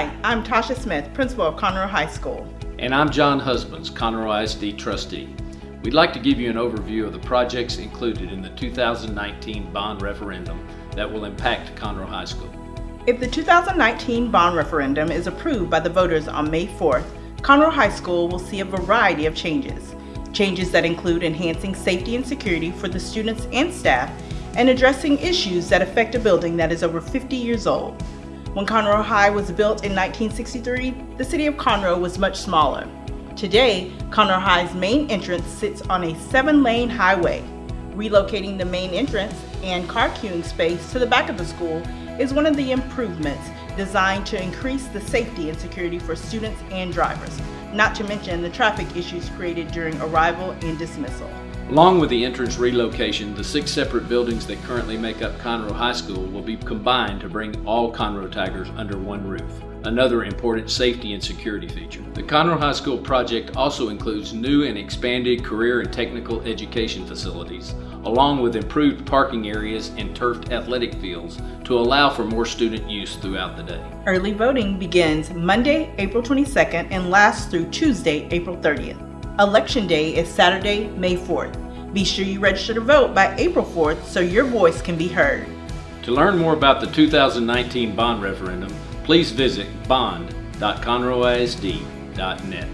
Hi, I'm Tasha Smith, principal of Conroe High School. And I'm John Husbands, Conroe ISD trustee. We'd like to give you an overview of the projects included in the 2019 bond referendum that will impact Conroe High School. If the 2019 bond referendum is approved by the voters on May 4th, Conroe High School will see a variety of changes. Changes that include enhancing safety and security for the students and staff and addressing issues that affect a building that is over 50 years old. When Conroe High was built in 1963, the city of Conroe was much smaller. Today, Conroe High's main entrance sits on a seven-lane highway. Relocating the main entrance and car queuing space to the back of the school is one of the improvements designed to increase the safety and security for students and drivers, not to mention the traffic issues created during arrival and dismissal. Along with the entrance relocation, the six separate buildings that currently make up Conroe High School will be combined to bring all Conroe Tigers under one roof, another important safety and security feature. The Conroe High School project also includes new and expanded career and technical education facilities, along with improved parking areas and turfed athletic fields to allow for more student use throughout the day. Early voting begins Monday, April 22nd and lasts through Tuesday, April 30th. Election Day is Saturday, May 4th. Be sure you register to vote by April 4th so your voice can be heard. To learn more about the 2019 bond referendum, please visit bond.conroeisd.net.